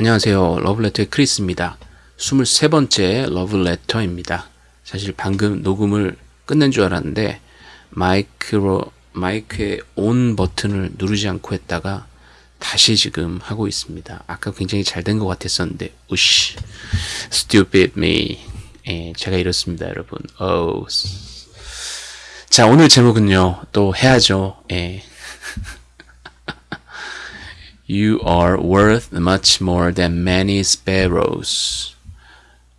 안녕하세요. 러블레터의 크리스입니다. 23번째 러블레터입니다. 사실 방금 녹음을 끝낸 줄 알았는데 마이크로 마이크의 온 버튼을 누르지 않고 했다가 다시 지금 하고 있습니다. 아까 굉장히 잘 된 것 같았었는데 우씨 stupid me 예, 제가 이렇습니다 여러분 oh. 자 오늘 제목은요 또 해야죠 예. You are worth much more than many sparrows.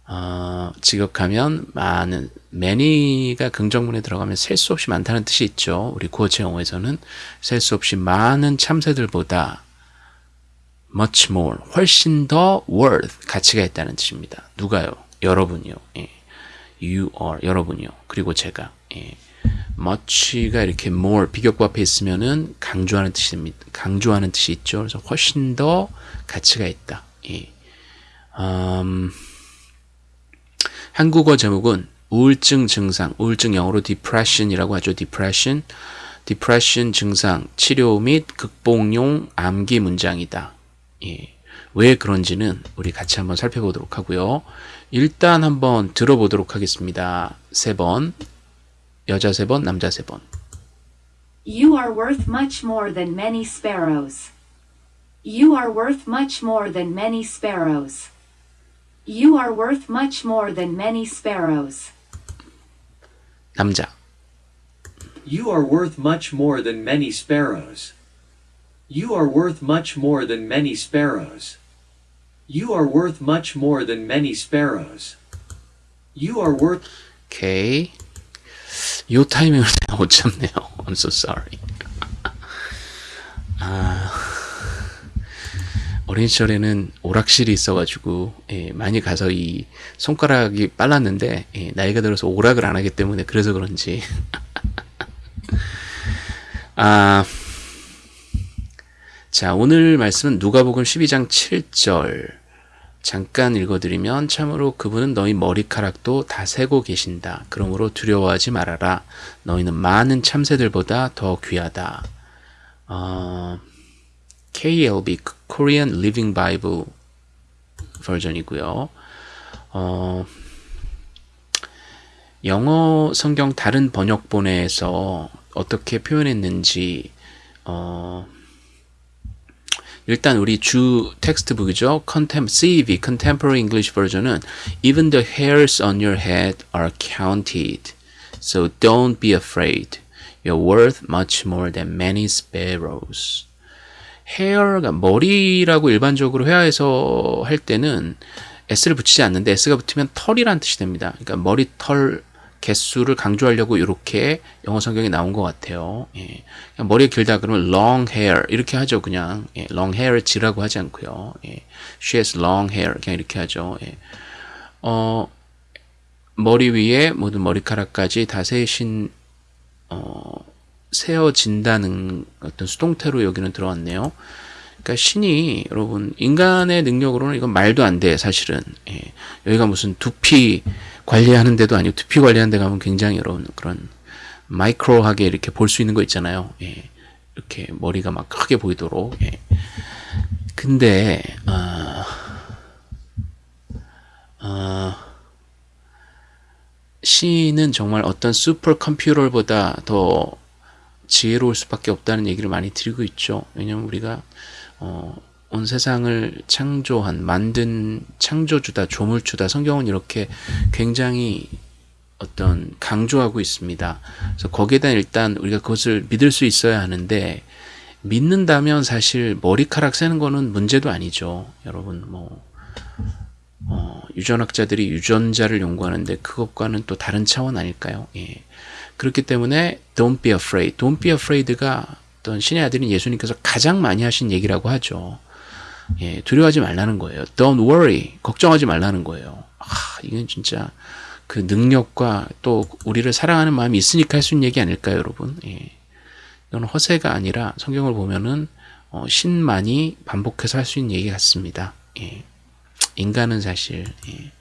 어, 직역하면 많은 many가 긍정문에 들어가면 셀 수 없이 많다는 뜻이 있죠. 우리 구어체 영어에서는 셀 수 없이 많은 참새들보다 much more 훨씬 더 worth 가치가 있다는 뜻입니다. 누가요? 여러분이요. 예. You are 여러분이요. 그리고 제가 예. Much가 이렇게 more 비격부 앞에 있으면은 강조하는 뜻입니다. 강조하는 뜻이 있죠. 그래서 훨씬 더 가치가 있다. 예. 음, 한국어 제목은 우울증 증상, 우울증 영어로 depression이라고 하죠. depression, depression 증상 치료 및 극복용 암기 문장이다. 예. 왜 그런지는 우리 같이 한번 살펴보도록 하고요. 일단 한번 들어보도록 하겠습니다. 세 번. 여자 세 번, 남자 세 번. You are worth much more than many sparrows. You are worth much more than many sparrows. You are worth much more than many sparrows. 남자. You are worth much more than many sparrows. You are worth much more than many sparrows. You are worth much more than many sparrows. You are worth 오케이. 요 타이밍을 내가 못 참네요. I'm so sorry. 아, 어린 시절에는 오락실이 있어가지고 예, 많이 가서 이 손가락이 빨랐는데 예, 나이가 들어서 오락을 안 하기 때문에 그래서 그런지 아, 자 오늘 말씀은 누가복음 12장 7절 잠깐 읽어드리면 참으로 그분은 너희 머리카락도 다 세고 계신다. 그러므로 두려워하지 말아라. 너희는 많은 참새들보다 더 귀하다. 어, KLB Korean Living Bible 버전이고요. 어, 영어 성경 다른 번역본에서 어떻게 표현했는지 어, 일단 우리 주 텍스트북이죠. Contem CEV Contemporary English Version은 Even the hairs on your head are counted. So don't be afraid. You're worth much more than many sparrows. hair가 머리라고 일반적으로 회화에서 할 때는 s를 붙이지 않는데 s가 붙으면 털이란 뜻이 됩니다. 그러니까 머리털 개수를 강조하려고 이렇게 영어 성경에 나온 것 같아요. 예. 머리가 길다 그러면 long hair 이렇게 하죠. 그냥 예. long hair 지라고 하지 않고요. 예. She has long hair 그냥 이렇게 하죠. 예. 어, 머리 위에 모든 머리카락까지 다 세신 어, 세어진다는 어떤 수동태로 여기는 들어왔네요. 그러니까 신이 여러분 인간의 능력으로는 이건 말도 안 돼 사실은 예. 여기가 무슨 두피 관리하는 데도 아니고 두피 관리하는 데 가면 굉장히 여러분 그런 마이크로하게 이렇게 볼 수 있는 거 있잖아요. 예. 이렇게 머리가 막 크게 보이도록. 예. 근데 어, 어, 시인은 정말 어떤 슈퍼 컴퓨터보다 더 지혜로울 수밖에 없다는 얘기를 많이 드리고 있죠. 왜냐면 우리가 어, 온 세상을 창조한 만든 창조주다 조물주다 성경은 이렇게 굉장히 어떤 강조하고 있습니다. 그래서 거기에 대한 일단 우리가 그것을 믿을 수 있어야 하는데 믿는다면 사실 머리카락 세는 거는 문제도 아니죠. 여러분 뭐 어, 유전학자들이 유전자를 연구하는데 그것과는 또 다른 차원 아닐까요? 예. 그렇기 때문에 don't be afraid. don't be afraid가 어떤 신의 아들인 예수님께서 가장 많이 하신 얘기라고 하죠. 예, 두려워하지 말라는 거예요. Don't worry. 걱정하지 말라는 거예요. 아, 이건 진짜 그 능력과 또 우리를 사랑하는 마음이 있으니까 할 수 있는 얘기 아닐까요, 여러분? 예. 이건 허세가 아니라 성경을 보면은 어, 신만이 반복해서 할 수 있는 얘기 같습니다. 예. 인간은 사실 예.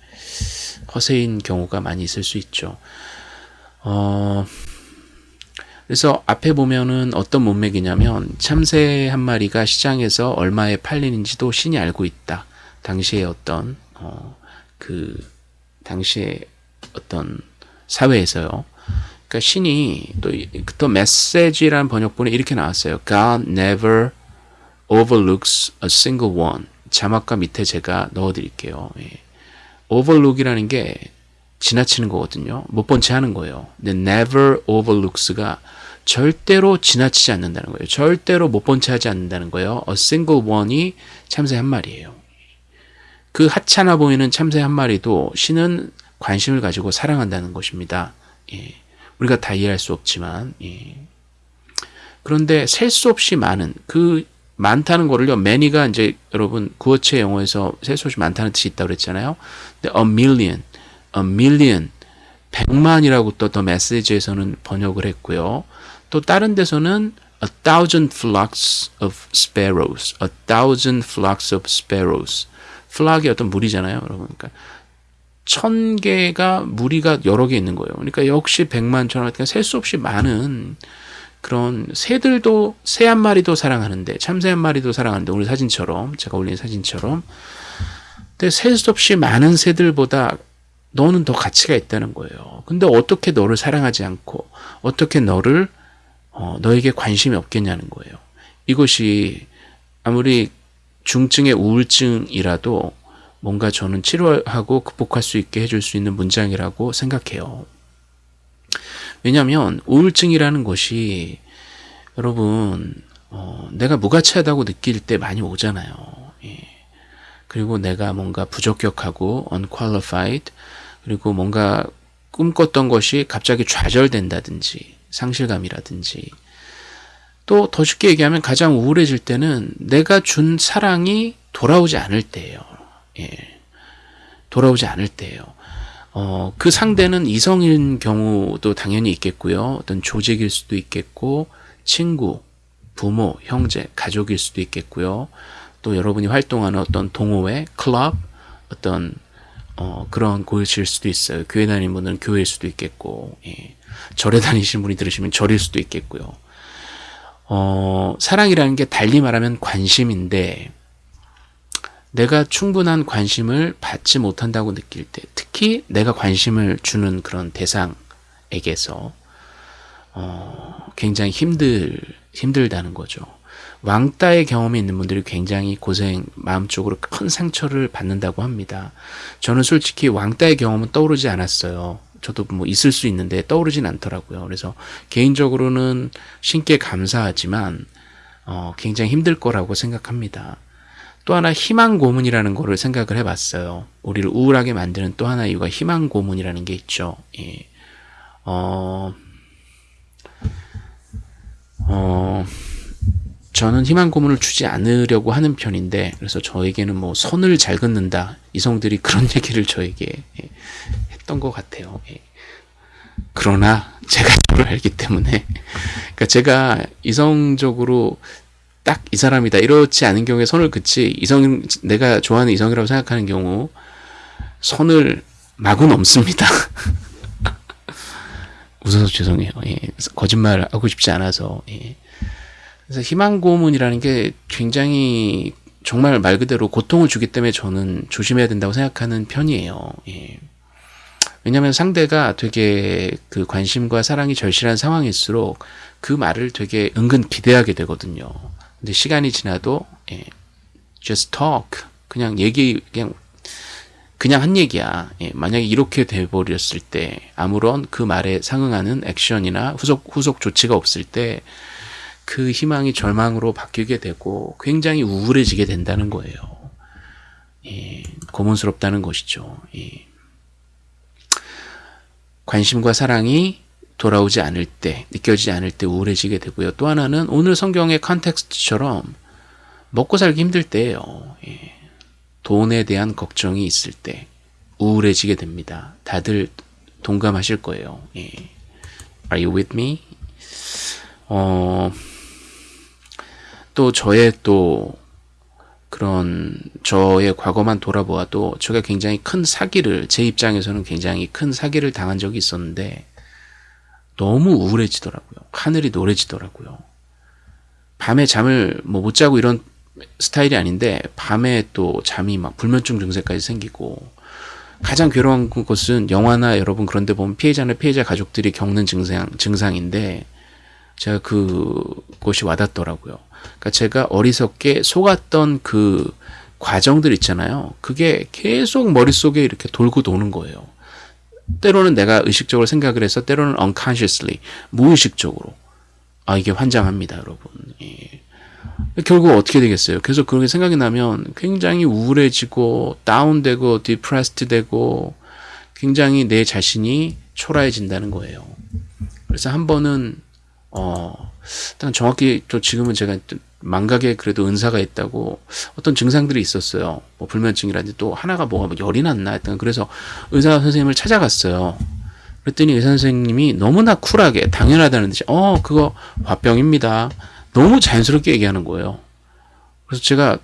허세인 경우가 많이 있을 수 있죠. 어, 그래서 앞에 보면은 어떤 문맥이냐면 참새 한 마리가 시장에서 얼마에 팔리는지도 신이 알고 있다. 당시의 어떤 어, 그 당시의 어떤 사회에서요. 그러니까 신이 또, 또 메시지라는 번역본에 이렇게 나왔어요. God never overlooks a single one. 자막과 밑에 제가 넣어드릴게요. 예. overlook이라는 게 지나치는 거거든요. 못 본 채 하는 거예요. 근데 never overlooks가 절대로 지나치지 않는다는 거예요. 절대로 못 본 채 하지 않는다는 거예요. a single one이 참새 한 마리예요. 그 하찮아 보이는 참새 한 마리도 신은 관심을 가지고 사랑한다는 것입니다. 예. 우리가 다 이해할 수 없지만 예. 그런데 셀 수 없이 많은 그 많다는 거를요. many가 이제 여러분 구어체 영어에서 셀 수 없이 많다는 뜻이 있다고 그랬잖아요. a million, a million, 백만이라고 또 더 메시지에서는 번역을 했고요. 또 다른 데서는 a thousand flocks of sparrows, a thousand flocks of sparrows. 플락이 어떤 무리잖아요, 여러분. 그러니까 천 개가 무리가 여러 개 있는 거예요. 그러니까 역시 백만 천원, 그러니까 셀수 없이 많은 그런 새들도 새 한 마리도 사랑하는데 참새 한 마리도 사랑하는데 오늘 사진처럼 제가 올린 사진처럼 근데 셀 수 없이 많은 새들보다 너는 더 가치가 있다는 거예요. 근데 어떻게 너를 사랑하지 않고 어떻게 너를 어, 너에게 관심이 없겠냐는 거예요. 이것이 아무리 중증의 우울증이라도 뭔가 저는 치료하고 극복할 수 있게 해줄 수 있는 문장이라고 생각해요. 왜냐하면 우울증이라는 것이 여러분 어, 내가 무가치하다고 느낄 때 많이 오잖아요. 예. 그리고 내가 뭔가 부적격하고 unqualified 그리고 뭔가 꿈꿨던 것이 갑자기 좌절된다든지 상실감이라든지 또 더 쉽게 얘기하면 가장 우울해질 때는 내가 준 사랑이 돌아오지 않을 때예요. 예. 돌아오지 않을 때예요. 어, 그 상대는 이성인 경우도 당연히 있겠고요. 어떤 조직일 수도 있겠고, 친구, 부모, 형제, 가족일 수도 있겠고요. 또 여러분이 활동하는 어떤 동호회, 클럽, 어떤 어, 그런 곳일 수도 있어요. 교회 다니는 분들은 교회일 수도 있겠고, 예. 절에 다니시는 분이 들으시면 절일 수도 있겠고요. 어, 사랑이라는 게 달리 말하면 관심인데, 내가 충분한 관심을 받지 못한다고 느낄 때, 특히 내가 관심을 주는 그런 대상에게서 어, 굉장히 힘들 힘들다는 거죠. 왕따의 경험이 있는 분들이 굉장히 고생, 마음적으로 큰 상처를 받는다고 합니다. 저는 솔직히 왕따의 경험은 떠오르지 않았어요. 저도 뭐 있을 수 있는데 떠오르진 않더라고요. 그래서 개인적으로는 신께 감사하지만 어, 굉장히 힘들 거라고 생각합니다. 또 하나 희망 고문이라는 거를 생각을 해봤어요. 우리를 우울하게 만드는 또 하나 이유가 희망 고문이라는 게 있죠. 예. 어, 어, 저는 희망 고문을 주지 않으려고 하는 편인데, 그래서 저에게는 뭐 선을 잘 긋는다. 이성들이 그런 얘기를 저에게 예, 했던 것 같아요. 예. 그러나 제가 저를 알기 때문에, 그러니까 제가 이성적으로 딱 이 사람이다 이렇지 않은 경우에 선을 긋지 이성 내가 좋아하는 이성이라고 생각하는 경우 선을 마구 넘습니다. 웃어서 죄송해요. 예. 거짓말 하고 싶지 않아서. 예. 그래서 희망 고문이라는 게 굉장히 정말 말 그대로 고통을 주기 때문에 저는 조심해야 된다고 생각하는 편이에요. 예. 왜냐하면 상대가 되게 그 관심과 사랑이 절실한 상황일수록 그 말을 되게 은근 기대하게 되거든요. 근데 시간이 지나도 예, just talk 그냥 얘기 그냥 그냥 한 얘기야. 예, 만약에 이렇게 돼버렸을 때 아무런 그 말에 상응하는 액션이나 후속 후속 조치가 없을 때 그 희망이 절망으로 바뀌게 되고 굉장히 우울해지게 된다는 거예요. 예, 고문스럽다는 것이죠. 예. 관심과 사랑이 돌아오지 않을 때, 느껴지지 않을 때 우울해지게 되고요. 또 하나는 오늘 성경의 컨텍스트처럼 먹고 살기 힘들 때예요. 예. 돈에 대한 걱정이 있을 때 우울해지게 됩니다. 다들 동감하실 거예요. 예. Are you with me? 어, 또 저의 또 그런 저의 과거만 돌아보아도 제가 굉장히 큰 사기를 제 입장에서는 굉장히 큰 사기를 당한 적이 있었는데 너무 우울해지더라고요. 하늘이 노래지더라고요. 밤에 잠을 뭐 못 자고 이런 스타일이 아닌데 밤에 또 잠이 막 불면증 증세까지 생기고 가장 괴로운 것은 영화나 여러분 그런데 보면 피해자나 피해자 가족들이 겪는 증상 증상인데 제가 그것이 와닿더라고요. 그러니까 제가 어리석게 속았던 그 과정들 있잖아요. 그게 계속 머릿속에 이렇게 돌고 도는 거예요. 때로는 내가 의식적으로 생각을 해서 때로는 unconsciously 무의식적으로 아 이게 환장합니다, 여러분. 예. 결국 어떻게 되겠어요? 계속 그렇게 생각이 나면 굉장히 우울해지고 다운되고 depressed 되고 굉장히 내 자신이 초라해진다는 거예요. 그래서 한 번은 어 일단 정확히 또 지금은 제가 망각에 그래도 은사가 있다고 어떤 증상들이 있었어요. 뭐 불면증이라든지 또 하나가 뭐가 뭐 열이 났나 했던 그래서 의사 선생님을 찾아갔어요. 그랬더니 의사 선생님이 너무나 쿨하게 당연하다는 듯이 어 그거 화병입니다. 너무 자연스럽게 얘기하는 거예요. 그래서 제가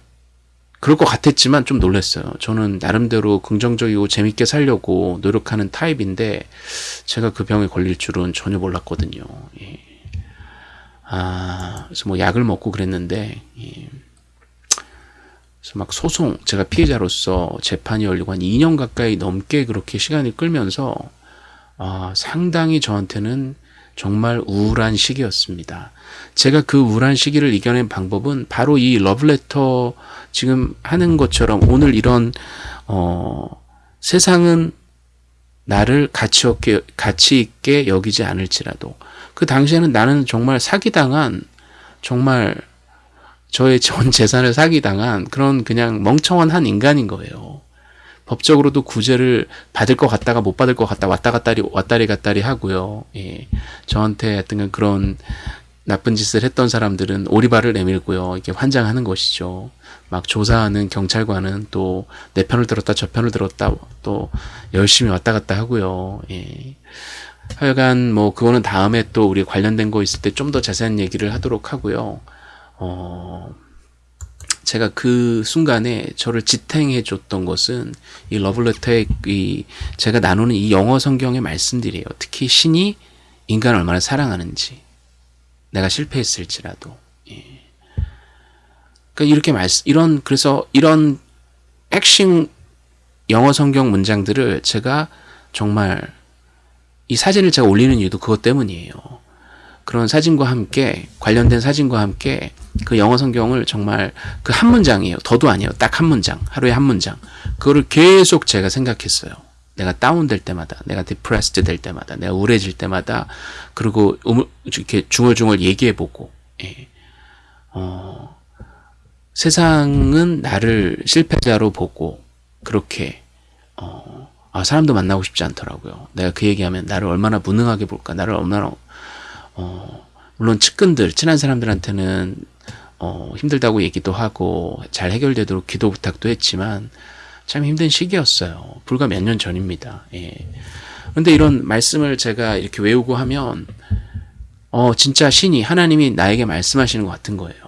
그럴 것 같았지만 좀 놀랐어요. 저는 나름대로 긍정적이고 재밌게 살려고 노력하는 타입인데 제가 그 병에 걸릴 줄은 전혀 몰랐거든요. 예. 아, 그래서 뭐 약을 먹고 그랬는데, 예. 그래서 막 소송, 제가 피해자로서 재판이 열리고 한 2년 가까이 넘게 그렇게 시간이 끌면서, 아, 상당히 저한테는 정말 우울한 시기였습니다. 제가 그 우울한 시기를 이겨낸 방법은 바로 이 러브레터 지금 하는 것처럼 오늘 이런, 어, 세상은 나를 가치 없게, 가치 있게 여기지 않을지라도 그 당시에는 나는 정말 사기당한 정말 저의 전 재산을 사기당한 그런 그냥 멍청한 한 인간인 거예요. 법적으로도 구제를 받을 것 같다가 못 받을 것 같다 왔다 갔다리 왔다리 갔다리 하고요. 예. 저한테 하여튼 그런 나쁜 짓을 했던 사람들은 오리발을 내밀고요. 이게 환장하는 것이죠. 막 조사하는 경찰관은 또 내 편을 들었다 저 편을 들었다 또 열심히 왔다 갔다 하고요. 예. 하여간 뭐 그거는 다음에 또 우리 관련된 거 있을 때 좀 더 자세한 얘기를 하도록 하고요. 어, 제가 그 순간에 저를 지탱해 줬던 것은 이 러블레터의 이 제가 나누는 이 영어 성경의 말씀들이에요. 특히 신이 인간을 얼마나 사랑하는지 내가 실패했을지라도 예. 그러니까 이렇게 말 이런 그래서 이런 액션 영어 성경 문장들을 제가 정말 이 사진을 제가 올리는 이유도 그것 때문이에요. 그런 사진과 함께 관련된 사진과 함께 그 영어 성경을 정말 그 한 문장이에요. 더도 아니에요. 딱 한 문장. 하루에 한 문장. 그거를 계속 제가 생각했어요. 내가 다운될 때마다, 내가 depressed 될 때마다, 내가 우울해질 때마다, 그리고 이렇게 중얼중얼 얘기해보고, 예. 어, 세상은 나를 실패자로 보고, 그렇게, 어, 아, 사람도 만나고 싶지 않더라고요. 내가 그 얘기하면 나를 얼마나 무능하게 볼까, 나를 얼마나, 어, 물론 측근들, 친한 사람들한테는, 어, 힘들다고 얘기도 하고, 잘 해결되도록 기도 부탁도 했지만, 참 힘든 시기였어요. 불과 몇 년 전입니다. 예. 근데 이런 말씀을 제가 이렇게 외우고 하면, 어, 진짜 신이, 하나님이 나에게 말씀하시는 것 같은 거예요.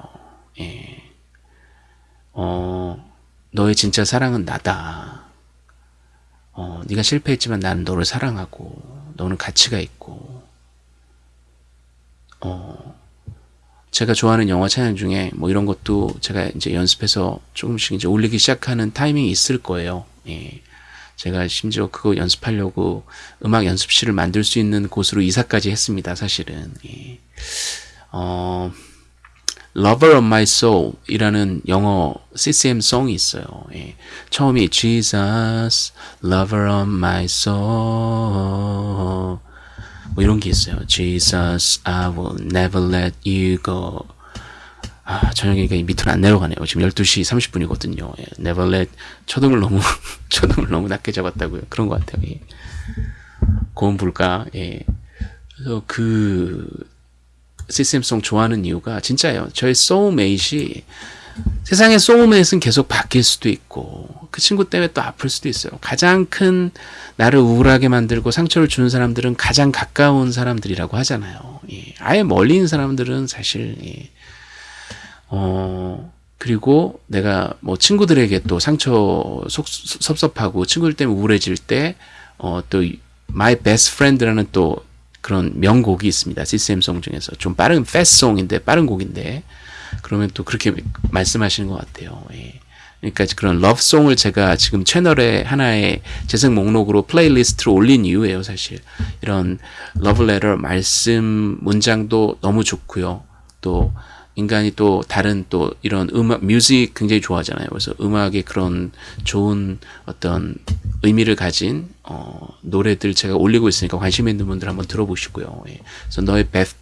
예. 어, 너의 진짜 사랑은 나다. 어, 네가 실패했지만 나는 너를 사랑하고, 너는 가치가 있고, 어, 제가 좋아하는 영화 찬양 중에 뭐 이런 것도 제가 이제 연습해서 조금씩 이제 올리기 시작하는 타이밍이 있을 거예요. 예. 제가 심지어 그거 연습하려고 음악 연습실을 만들 수 있는 곳으로 이사까지 했습니다. 사실은. 예. 어, Lover of My Soul 이라는 영어 CCM 송이 있어요. 예. 처음이 Jesus, Lover of My Soul 뭐 이런 게 있어요. Jesus, I will never let you go. 아, 이게 밑으로 안 내려가네요. 지금 12시 30분이거든요. 예, never let, 초등을 너무, 초등을 너무 낮게 잡았다고요. 그런 것 같아요. 예. 고음 불가, 예. 그래서 그, CCM song 좋아하는 이유가 진짜예요. 저의 소울메이트이 세상의 소울메이트는 계속 바뀔 수도 있고 그 친구 때문에 또 아플 수도 있어요. 가장 큰 나를 우울하게 만들고 상처를 주는 사람들은 가장 가까운 사람들이라고 하잖아요. 예. 아예 멀리 있는 사람들은 사실 예. 어 그리고 내가 뭐 친구들에게 또 상처 속 섭섭하고 친구들 때문에 우울해질 때어또 My Best Friend라는 또 그런 명곡이 있습니다. CCM송 중에서 좀 빠른 패스송인데 빠른 곡인데 그러면 또 그렇게 말씀하시는 것 같아요. 예. 그러니까 그런 러브송을 제가 지금 채널에 하나의 재생 목록으로 플레이리스트로 올린 이유예요, 사실. 이런 러브레터 말씀 문장도 너무 좋고요. 또 인간이 또 다른 또 이런 음악, music 굉장히 좋아하잖아요. 그래서 음악의 그런 좋은 어떤 의미를 가진 어, 노래들 제가 올리고 있으니까 관심 있는 분들 한번 들어보시고요. 예. 그래서 너의 best,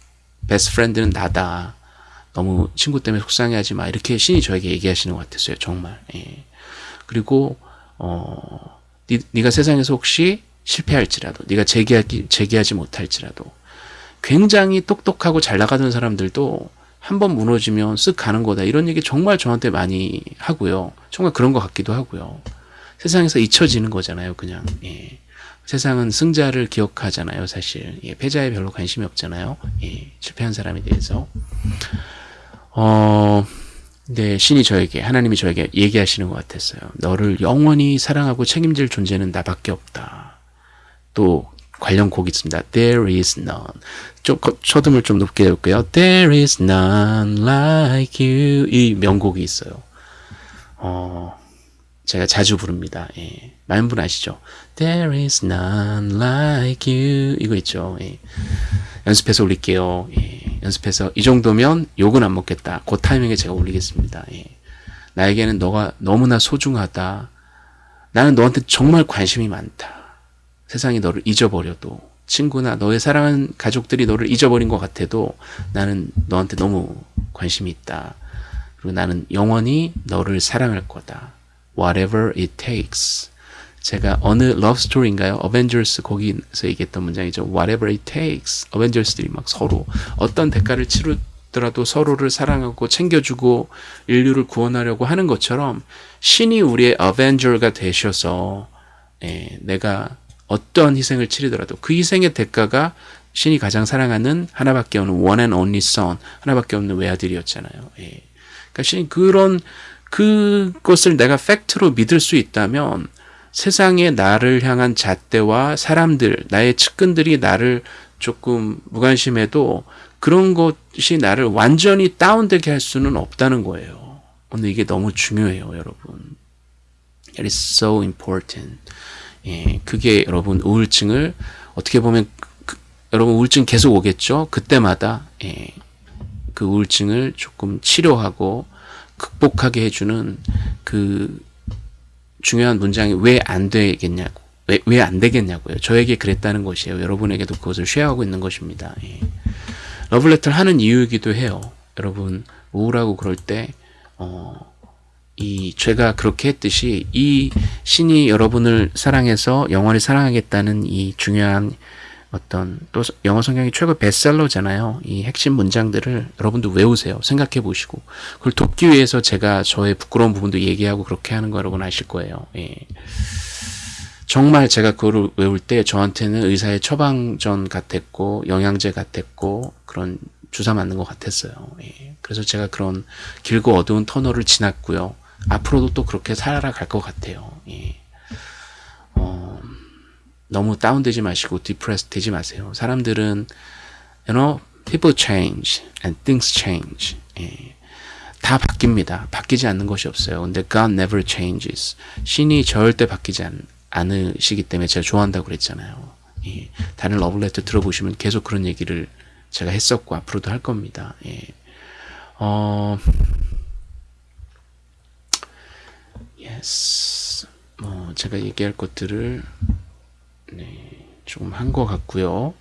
friend는 나다. 너무 친구 때문에 속상해하지 마. 이렇게 신이 저에게 얘기하시는 것 같았어요. 정말. 예. 그리고 어, 니, 네가 세상에서 혹시 실패할지라도, 네가 재기하기 재기하지 못할지라도, 굉장히 똑똑하고 잘 나가던 사람들도 한 번 무너지면 쓱 가는 거다. 이런 얘기 정말 저한테 많이 하고요. 정말 그런 것 같기도 하고요. 세상에서 잊혀지는 거잖아요. 그냥. 예. 세상은 승자를 기억하잖아요. 사실. 예. 패자에 별로 관심이 없잖아요. 예. 실패한 사람에 대해서. 어, 네, 신이 저에게, 하나님이 저에게 얘기하시는 것 같았어요. 너를 영원히 사랑하고 책임질 존재는 나밖에 없다. 또, 관련 곡이 있습니다. There is none. 좀, 초등을 좀 높게 해볼게요. There is none like you. 이 명곡이 있어요. 어, 제가 자주 부릅니다. 예. 많은 분 아시죠? There is none like you. 이거 있죠. 예. 연습해서 올릴게요. 예. 연습해서 이 정도면 욕은 안 먹겠다. 그 타이밍에 제가 올리겠습니다. 예. 나에게는 너가 너무나 소중하다. 나는 너한테 정말 관심이 많다. 세상이 너를 잊어버려도 친구나 너의 사랑하는 가족들이 너를 잊어버린 것 같아도 나는 너한테 너무 관심이 있다. 그리고 나는 영원히 너를 사랑할 거다. Whatever it takes. 제가 어느 love story인가요? 어벤져스 거기서 얘기했던 문장이죠. Whatever it takes. 어벤져스들이 막 서로 어떤 대가를 치르더라도 서로를 사랑하고 챙겨주고 인류를 구원하려고 하는 것처럼 신이 우리의 어벤져가 되셔서 예, 내가 어떤 희생을 치르더라도 그 희생의 대가가 신이 가장 사랑하는 하나밖에 없는 one and only son 하나밖에 없는 외아들이었잖아요. 예. 그러니까 신이 그런 그것을 내가 팩트로 믿을 수 있다면 세상에 나를 향한 잣대와 사람들, 나의 측근들이 나를 조금 무관심해도 그런 것이 나를 완전히 다운되게 할 수는 없다는 거예요. 오늘 이게 너무 중요해요, 여러분. It is so important. 예, 그게 여러분 우울증을 어떻게 보면 그, 여러분 우울증 계속 오겠죠. 그때마다 예, 그 우울증을 조금 치료하고 극복하게 해주는 그 중요한 문장이 왜 안 되겠냐고 왜 왜 안 되겠냐고요. 저에게 그랬다는 것이에요. 여러분에게도 그것을 쉐어하고 있는 것입니다. 예. 러블레터를 하는 이유이기도 해요. 여러분 우울하고 그럴 때 어, 이 죄가 그렇게 했듯이 이 신이 여러분을 사랑해서 영원히 사랑하겠다는 이 중요한 어떤 또 영어 성경이 최고 베스트셀러잖아요. 이 핵심 문장들을 여러분도 외우세요. 생각해 보시고 그걸 돕기 위해서 제가 저의 부끄러운 부분도 얘기하고 그렇게 하는 거 여러분 아실 거예요. 예. 정말 제가 그거를 외울 때 저한테는 의사의 처방전 같았고 영양제 같았고 그런 주사 맞는 것 같았어요. 예. 그래서 제가 그런 길고 어두운 터널을 지났고요. 앞으로도 또 그렇게 살아갈 것 같아요. 예. 어, 너무 다운되지 마시고 디프레스 되지 마세요. 사람들은 you know, people change and things change. 예. 다 바뀝니다. 바뀌지 않는 것이 없어요. 근데 God never changes. 신이 절대 바뀌지 않, 않으시기 때문에 제가 좋아한다고 그랬잖아요. 예. 다른 러블레터 들어보시면 계속 그런 얘기를 제가 했었고 앞으로도 할 겁니다. 예. 어, yes. 뭐 제가 얘기할 것들을 네, 조금 한 것 같고요.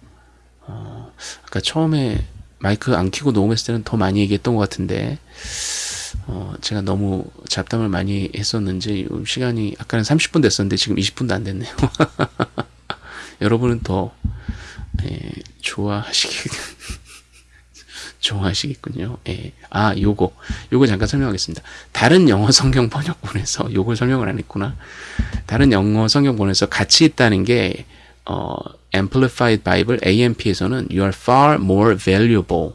어, 아까 처음에 마이크 안 켜고 녹음했을 때는 더 많이 얘기했던 것 같은데 어, 제가 너무 잡담을 많이 했었는지 시간이 아까는 30분 됐었는데 지금 20분도 안 됐네요. 여러분은 더 예, 좋아하시겠 좋아하시겠군요. 예. 아, 요거. 요거 잠깐 설명하겠습니다. 다른 영어 성경 번역본에서 요걸 설명을 안 했구나. 다른 영어 성경본에서 같이 있다는 게 어, Amplified Bible AMP에서는 you are far more valuable.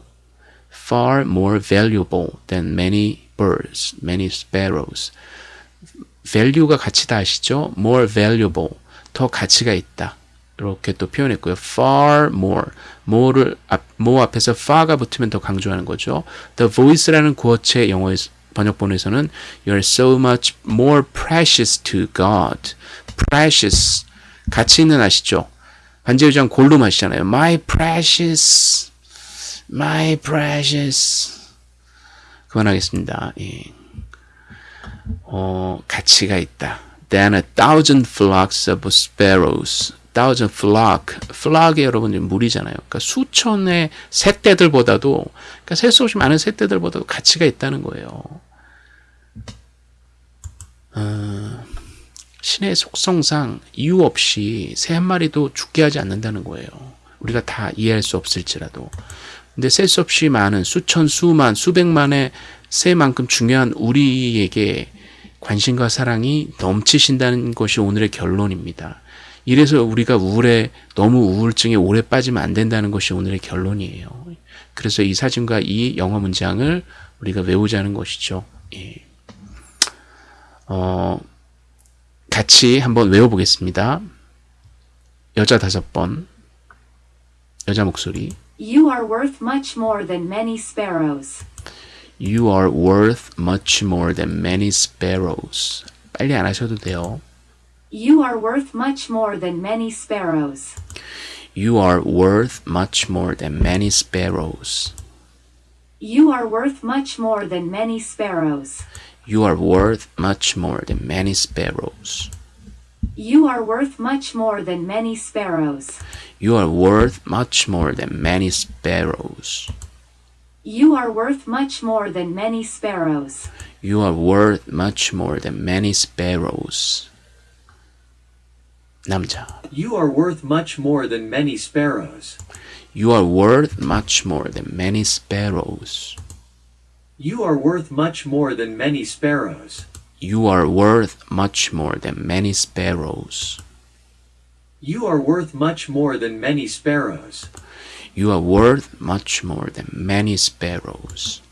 far more valuable than many birds, many sparrows. value가 가치다 아시죠? more valuable. 더 가치가 있다. 이렇게 또 표현했고요. far more. more를 앞, more 앞에서 far가 붙으면 더 강조하는 거죠. the voice라는 구어체 영어 번역본에서는 you're so much more precious to God. precious 가치 있는 아시죠? 반제유장 골로 마시잖아요. my precious, my precious. 그만하겠습니다. 예. 어, 가치가 있다. than a thousand flocks of sparrows. Thousand flock. flock이 여러분 물이잖아요. 그러니까 수천의 새떼들보다도, 그러니까 셀 수 없이 많은 새떼들보다도 가치가 있다는 거예요. 어, 신의 속성상 이유 없이 새 한 마리도 죽게 하지 않는다는 거예요. 우리가 다 이해할 수 없을지라도. 근데 셀 수 없이 많은 수천, 수만, 수백만의 새만큼 중요한 우리에게 관심과 사랑이 넘치신다는 것이 오늘의 결론입니다. 이래서 우리가 우울에 너무 우울증에 오래 빠지면 안 된다는 것이 오늘의 결론이에요. 그래서 이 사진과 이 영어 문장을 우리가 외우자는 것이죠. 예. 어, 같이 한번 외워보겠습니다. 여자 다섯 번, 여자 목소리. You are worth much more than many sparrows. You are worth much more than many sparrows. 빨리 안 하셔도 돼요. You are worth much more than many sparrows. You are worth much more than many sparrows. You are worth much more than many sparrows. You are worth much more than many sparrows. You are worth much more than many sparrows. You are worth much more than many sparrows. You are worth much more than many sparrows. You are worth much more than many sparrows. 남자. You are worth much more than many sparrows. You are worth much more than many sparrows. You are worth much more than many sparrows. You are worth much more than many sparrows. You are worth much more than many sparrows. You are worth much more than many sparrows.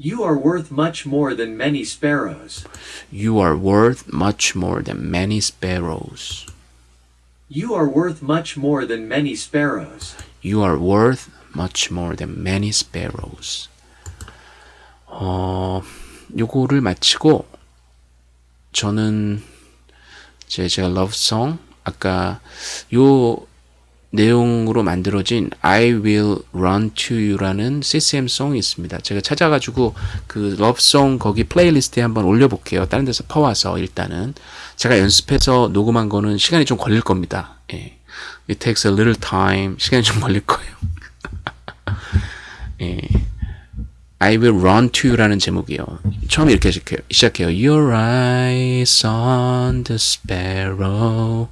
You are worth much more than many sparrows. You are worth much more than many sparrows. You are worth much more than many sparrows. You are worth much more than many sparrows. 어, 요거를 마치고 저는 제 제가 러브송 아까 요 내용으로 만들어진 I Will Run to You라는 CCM 송이 있습니다. 제가 찾아가지고 그 love song 거기 playlist에 한번 올려볼게요. 다른 데서 퍼와서 일단은 제가 연습해서 녹음한 거는 시간이 좀 걸릴 겁니다. 예. It takes a little time. 시간이 좀 걸릴 거예요. 예. I will run to you라는 제목이에요. 처음에 이렇게. 시작해요. Your eyes on the sparrow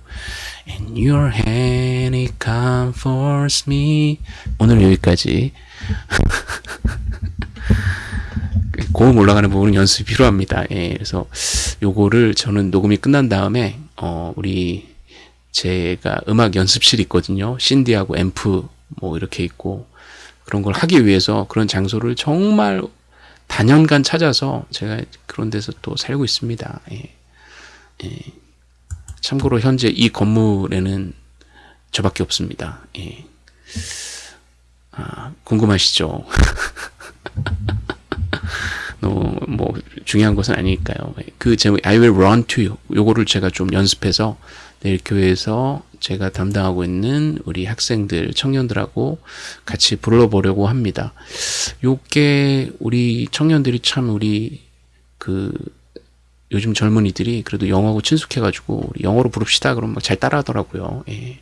and your hand it comforts me. 오늘 여기까지. 고음 올라가는 부분은 연습이 필요합니다. 예, 그래서 요거를 저는 녹음이 끝난 다음에 어, 우리 제가 음악 연습실이 있거든요. 신디하고 앰프 뭐 이렇게 있고 그런 걸 하기 위해서 그런 장소를 정말 단연간 찾아서 제가 그런 데서 또 살고 있습니다. 예. 예. 참고로 현재 이 건물에는 저밖에 없습니다. 예. 아, 궁금하시죠? 너무 뭐 중요한 것은 아니니까요. 그 제목 I will run to you 요거를 제가 좀 연습해서 내일 교회에서 제가 담당하고 있는 우리 학생들, 청년들하고 같이 불러보려고 합니다. 요게 우리 청년들이 참 우리 그 요즘 젊은이들이 그래도 영어하고 친숙해가지고 영어로 부릅시다 그러면 막잘 따라하더라고요. 예.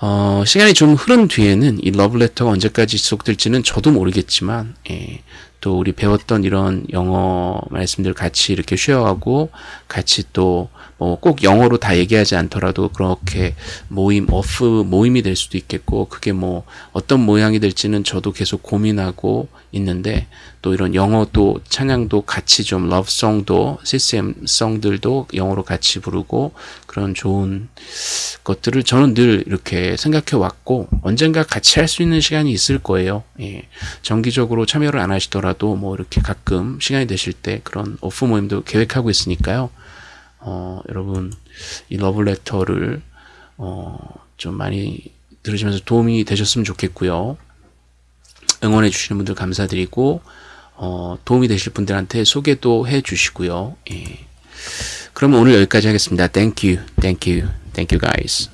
어, 시간이 좀 흐른 뒤에는 이 러브레터가 언제까지 지속될지는 저도 모르겠지만, 예, 또 우리 배웠던 이런 영어 말씀들 같이 이렇게 쉐어하고 같이 또 뭐꼭 영어로 다 얘기하지 않더라도 그렇게 모임, 어프 모임이 될 수도 있겠고, 그게 뭐 어떤 모양이 될지는 저도 계속 고민하고 있는데, 또 이런 영어도 찬양도 같이 좀 러브송도 CCM 송들도 영어로 같이 부르고 그런 좋은 것들을 저는 늘 이렇게 생각해 왔고 언젠가 같이 할 수 있는 시간이 있을 거예요. 예. 정기적으로 참여를 안 하시더라도 뭐 이렇게 가끔 시간이 되실 때 그런 오프 모임도 계획하고 있으니까요. 어, 여러분 이 러브레터를 어, 좀 많이 들으시면서 도움이 되셨으면 좋겠고요. 응원해 주시는 분들 감사드리고 어, 도움이 되실 분들한테 소개도 해 주시고요. 예. 그럼 오늘 여기까지 하겠습니다. Thank you, thank you, thank you guys.